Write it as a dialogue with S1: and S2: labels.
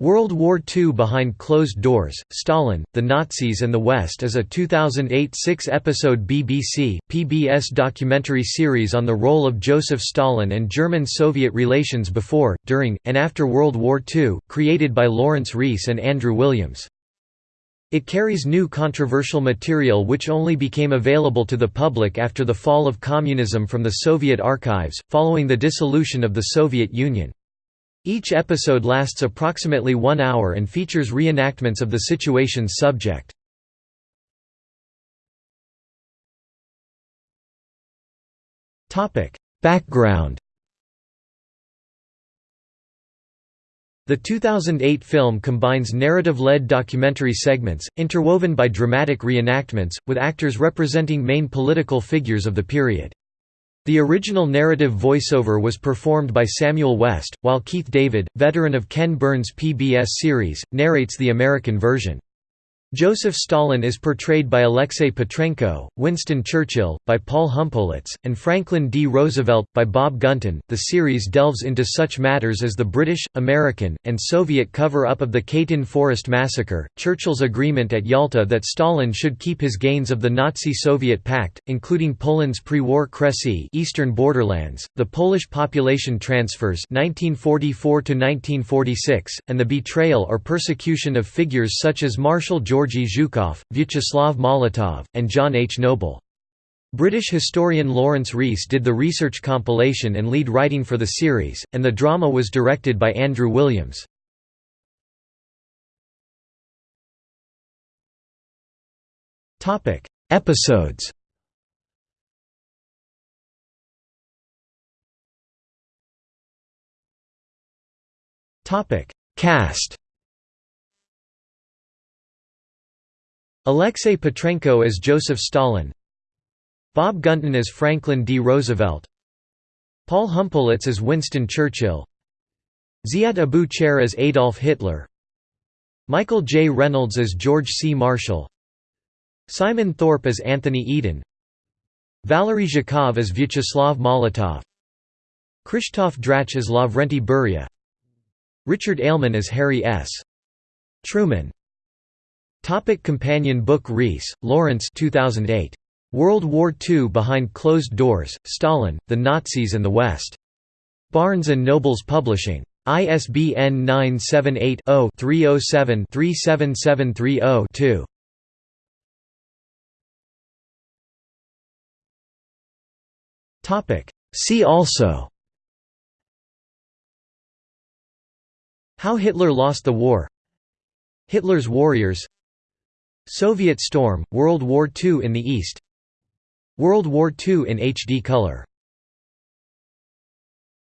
S1: World War II Behind Closed Doors, Stalin, the Nazis and the West is a 2008 six-episode BBC, PBS documentary series on the role of Joseph Stalin and German-Soviet relations before, during, and after World War II, created by Lawrence Rees and Andrew Williams. It carries new controversial material which only became available to the public after the fall of communism from the Soviet archives, following the dissolution of the Soviet Union. Each episode lasts approximately one hour and features reenactments of the situation's subject. Background The 2008 film combines narrative-led documentary segments, interwoven by dramatic reenactments, with actors representing main political figures of the period. The original narrative voiceover was performed by Samuel West, while Keith David, veteran of Ken Burns' PBS series, narrates the American version. Joseph Stalin is portrayed by Alexei Petrenko, Winston Churchill, by Paul Humpoletz, and Franklin D. Roosevelt, by Bob Gunton. The series delves into such matters as the British, American, and Soviet cover up of the Katyn Forest Massacre, Churchill's agreement at Yalta that Stalin should keep his gains of the Nazi Soviet pact, including Poland's pre war Kresy eastern borderlands, the Polish population transfers 1944 and the betrayal or persecution of figures such as Marshal George Georgy Zhukov, Vyacheslav Molotov, and John H. Noble. British historian Lawrence Rees did the research compilation and lead writing for the series, and the drama was directed by Andrew Williams. Episodes Cast Alexei Petrenko as Joseph Stalin. Bob Gunton as Franklin D. Roosevelt. Paul Humpoletz as Winston Churchill. Ziad Abu Chair as Adolf Hitler. Michael J. Reynolds as George C. Marshall. Simon Thorpe as Anthony Eden. Valery Zhukov as Vyacheslav Molotov. Krzysztof Drach as Lavrenti Beria. Richard Aleman as Harry S. Truman Topic companion book Rees, Lawrence 2008. World War II Behind Closed Doors, Stalin, the Nazis and the West. Barnes & Nobles Publishing. ISBN 978-0-307-37730-2. See also How Hitler lost the war Hitler's Warriors Soviet Storm, World War II in the East. World War II in HD color